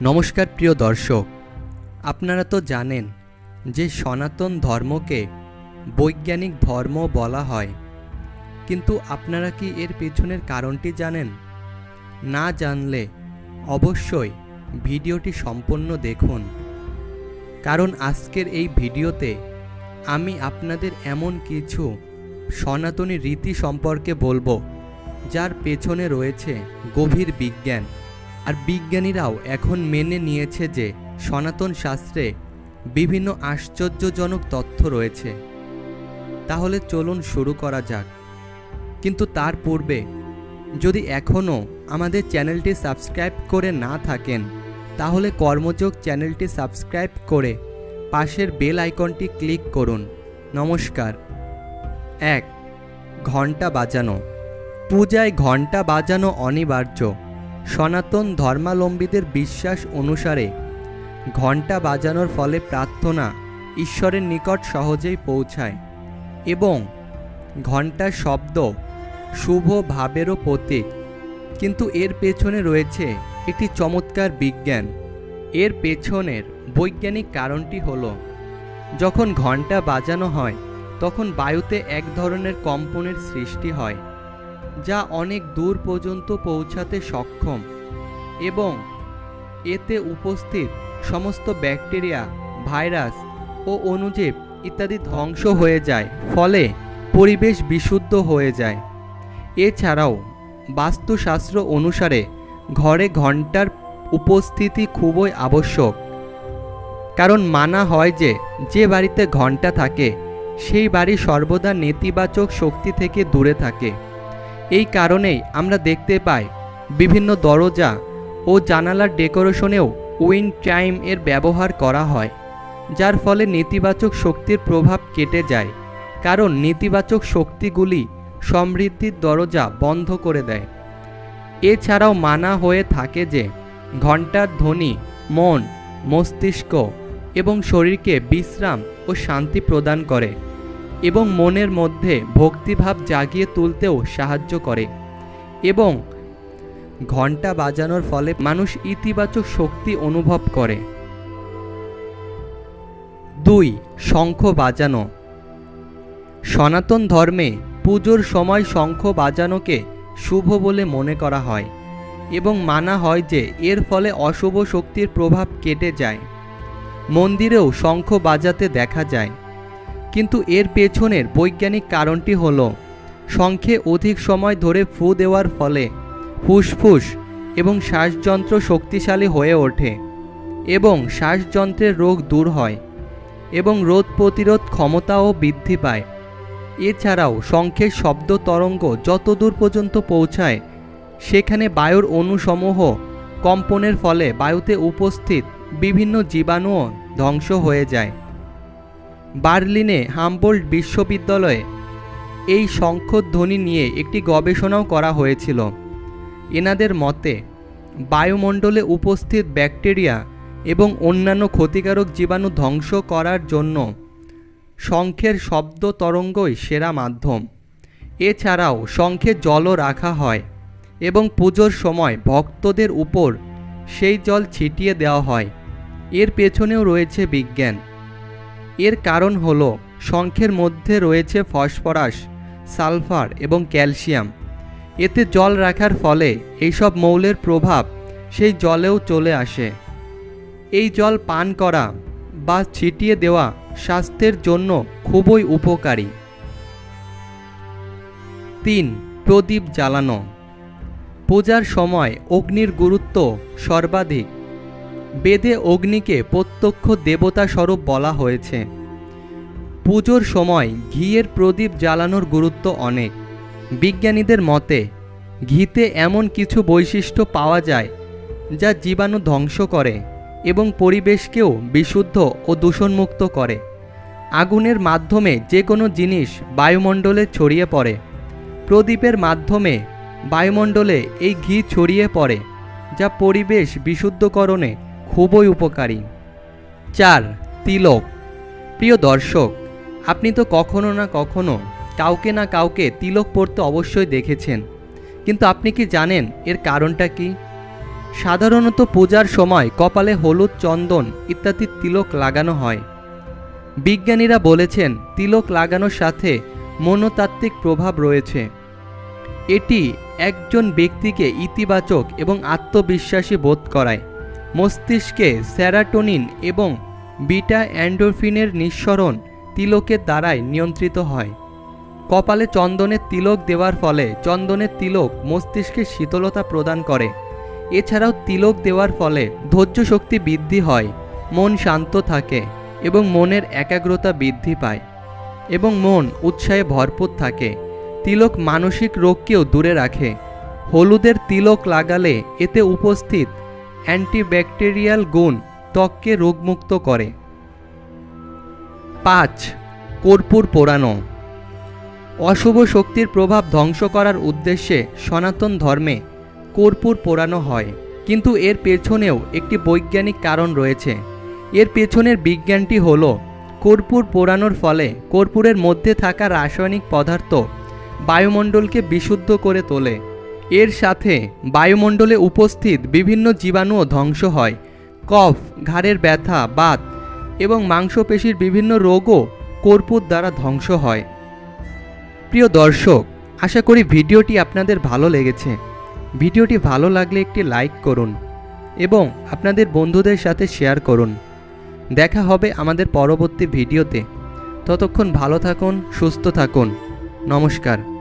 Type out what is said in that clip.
নমস্কার প্রিয় দর্শক, আপনারা তো জানেন যে সনাতন ধর্মকে বৈজ্ঞানিক ধর্ম বলা হয়। কিন্তু আপনারা কি এর পেছনের কারণটি জানেন? না জানলে অবশ্যই ভিডিওটি সম্পূর্ণ দেখুন। কারণ আজকের এই ভিডিওতে আমি আপনাদের এমন কিছু সনাতনী রীতি সম্পর্কে বলব, যার পেছনে রয়েছে গভীর বিজ্ঞান। আর বিজ্ঞানীরাও এখন মেনে নিয়েছে যে সনাতন শাস্ত্রে বিভিন্ন আশ্চর্যজনক তথ্য রয়েছে। তাহলে চলুন শুরু করা যাক। কিন্তু তার পূর্বে, যদি এখনও আমাদের চ্যানেলটি সাবস্ক্রাইব করে না থাকেন, তাহলে কর্মযোগ চ্যানেলটি সাবস্ক্রাইব করে পাশের বেল আইকনটি ক্লিক করুন। নমস্কার। এক ঘণ্টা বাজানো। পূজায় ঘণ্টা বাজানো অনিবার্য। সনাতন ধর্মাবলম্বীদের বিশ্বাস অনুসারে ঘণ্টা বাজানোর ফলে প্রার্থনা ঈশ্বরের নিকট সহজেই পৌঁছায় এবং ঘণ্টার শব্দ শুভ ভাবেরও প্রতীক। কিন্তু এর পেছনে রয়েছে একটি চমৎকার বিজ্ঞান। এর পেছনের বৈজ্ঞানিক কারণটি হলো, যখন ঘণ্টা বাজানো হয়, তখন বায়ুতে এক ধরনের কম্পনের সৃষ্টি হয়। যা অনেক দূর পর্যন্ত পৌঁছাতে সক্ষম এবং এতে উপস্থিত সমস্ত ব্যাকটেরিয়া, ভাইরাস ও অণুজীব ইত্যাদি ধ্বংস হয়ে যায়, ফলে পরিবেশ বিশুদ্ধ হয়ে যায়। এছাড়াও, বাস্তুশাস্ত্র অনুসারে ঘরে ঘণ্টার উপস্থিতি খুবই আবশ্যক, কারণ মানা হয় যে যে বাড়িতে ঘণ্টা থাকে, সেই বাড়ি সর্বদা নেতিবাচক শক্তি থেকে দূরে থাকে। এই কারণেই আমরা দেখতে পাই বিভিন্ন দরজা ও জানালার ডেকোরেশনেও উইন্ড টাইম এর ব্যবহার করা হয়, যার ফলে নেতিবাচক শক্তির প্রভাব কেটে যায়, কারণ নেতিবাচক শক্তিগুলি সমৃদ্ধির দরজা বন্ধ করে দেয়। এছাড়াও মানা হয়ে থাকে যে ঘণ্টার ধ্বনি, মন, মস্তিষ্ক এবং শরীরকে বিশ্রাম ও শান্তি প্রদান করে। এবং মনের মধ্যে ভক্তিভাব জাগিয়ে তুলতেও সাহায্য করে। এবং ঘণ্টা বাজানোর ফলে মানুষ ইতিবাচক শক্তি অনুভব করে। দুই, শঙ্খ বাজানো। সনাতন ধর্মে পুজোর সময় শঙ্খ বাজানোকে শুভ বলে মনে করা হয় এবং মানা হয় যে এর ফলে অশুভ শক্তির প্রভাব কেটে যায়। মন্দিরেও শঙ্খ বাজাতে দেখা যায়। কিন্তু এর পেছনের বৈজ্ঞানিক কারণটি হল, শঙ্খে অধিক সময় ধরে ফু দেওয়ার ফলে ফুসফুস এবং শ্বাসযন্ত্র শক্তিশালী হয়ে ওঠে এবং শ্বাসযন্ত্রের রোগ দূর হয় এবং রোধ প্রতিরোধ ক্ষমতাও বৃদ্ধি পায়। এছাড়াও শঙ্খের শব্দ তরঙ্গ যত দূর পর্যন্ত পৌঁছায়, সেখানে বায়ুর অণুসমূহ কম্পনের ফলে বায়ুতে উপস্থিত বিভিন্ন জীবাণুও ধ্বংস হয়ে যায়। বার্লিনে হামবোল্ড বিশ্ববিদ্যালয়ে এই শঙ্খধ্বনি নিয়ে একটি গবেষণাও করা হয়েছিল। এনাদের মতে, বায়ুমণ্ডলে উপস্থিত ব্যাকটেরিয়া এবং অন্যান্য ক্ষতিকারক জীবাণু ধ্বংস করার জন্য শঙ্খের শব্দ তরঙ্গই সেরা মাধ্যম। এছাড়াও শঙ্খে জলও রাখা হয় এবং পুজোর সময় ভক্তদের উপর সেই জল ছিটিয়ে দেওয়া হয়। এর পেছনেও রয়েছে বিজ্ঞান। এর কারণ হল শঙ্খের মধ্যে রয়েছে ফসফরাস, সালফার এবং ক্যালসিয়াম। এতে জল রাখার ফলে এইসব মৌলের প্রভাব সেই জলেও চলে আসে। এই জল পান করা বা ছিটিয়ে দেওয়া স্বাস্থ্যের জন্য খুবই উপকারী। তিন, প্রদীপ জ্বালানো। পূজার সময় অগ্নির গুরুত্ব সর্বাধিক। বেদে অগ্নিকে প্রত্যক্ষ দেবতা স্বরূপ বলা হয়েছে। পুজোর সময় ঘিয়ের প্রদীপ জ্বালানোর গুরুত্ব অনেক। বিজ্ঞানীদের মতে, ঘিতে এমন কিছু বৈশিষ্ট্য পাওয়া যায় যা জীবাণু ধ্বংস করে এবং পরিবেশকেও বিশুদ্ধ ও দূষণমুক্ত করে। আগুনের মাধ্যমে যে কোনো জিনিস বায়ুমণ্ডলে ছড়িয়ে পড়ে। প্রদীপের মাধ্যমে বায়ুমণ্ডলে এই ঘি ছড়িয়ে পড়ে, যা পরিবেশ বিশুদ্ধকরণে খুবই উপকারী। চার, তিলক। প্রিয় দর্শক আপনি তো কখনো না কখনো কাউকে না কাউকে তিলক পড়তে অবশ্যই দেখেছেন। কিন্তু আপনি কি জানেন এর কারণটা কি? সাধারণত পূজার সময় কপালে হলুদ চন্দন ইত্যাদি তিলক লাগানো হয়। বিজ্ঞানীরা বলেছেন তিলক লাগানোর সাথে মনোতাত্ত্বিক প্রভাব রয়েছে। এটি একজন ব্যক্তিকে ইতিবাচক এবং আত্মবিশ্বাসী বোধ করায়। মস্তিষ্কে স্যারাটোনিন এবং বিটা অ্যান্ডোরফিনের নিঃসরণ তিলকের দ্বারাই নিয়ন্ত্রিত হয়। কপালে চন্দনের তিলক দেওয়ার ফলে চন্দনের তিলক মস্তিষ্কে শীতলতা প্রদান করে। এছাড়াও তিলক দেওয়ার ফলে ধৈর্য শক্তি বৃদ্ধি হয়, মন শান্ত থাকে এবং মনের একাগ্রতা বৃদ্ধি পায় এবং মন উৎসাহে ভরপুর থাকে। তিলক মানসিক রোগকেও দূরে রাখে। হলুদের তিলক লাগালে এতে উপস্থিত অ্যান্টিব্যাকটেরিয়াল গুণ ত্বককে রোগমুক্ত করে। পাঁচ, কর্পূর পোড়ানো। অশুভ শক্তির প্রভাব ধ্বংস করার উদ্দেশ্যে সনাতন ধর্মে কর্পূর পোড়ানো হয়। কিন্তু এর পেছনেও একটি বৈজ্ঞানিক কারণ রয়েছে। এর পেছনের বিজ্ঞানটি হল, কর্পূর পোড়ানোর ফলে কর্পূরের মধ্যে থাকা রাসায়নিক পদার্থ বায়ুমণ্ডলকে বিশুদ্ধ করে তোলে। এর সাথে বায়ুমণ্ডলে উপস্থিত বিভিন্ন জীবাণুও ধ্বংস হয়। কফ, ঘাড়ের ব্যথা, বাত এবং মাংসপেশির বিভিন্ন রোগও কর্পূর দ্বারা ধ্বংস হয়। প্রিয় দর্শক, আশা করি ভিডিওটি আপনাদের ভালো লেগেছে। ভিডিওটি ভালো লাগলে একটি লাইক করুন এবং আপনাদের বন্ধুদের সাথে শেয়ার করুন। দেখা হবে আমাদের পরবর্তী ভিডিওতে। ততক্ষণ ভালো থাকুন, সুস্থ থাকুন। নমস্কার।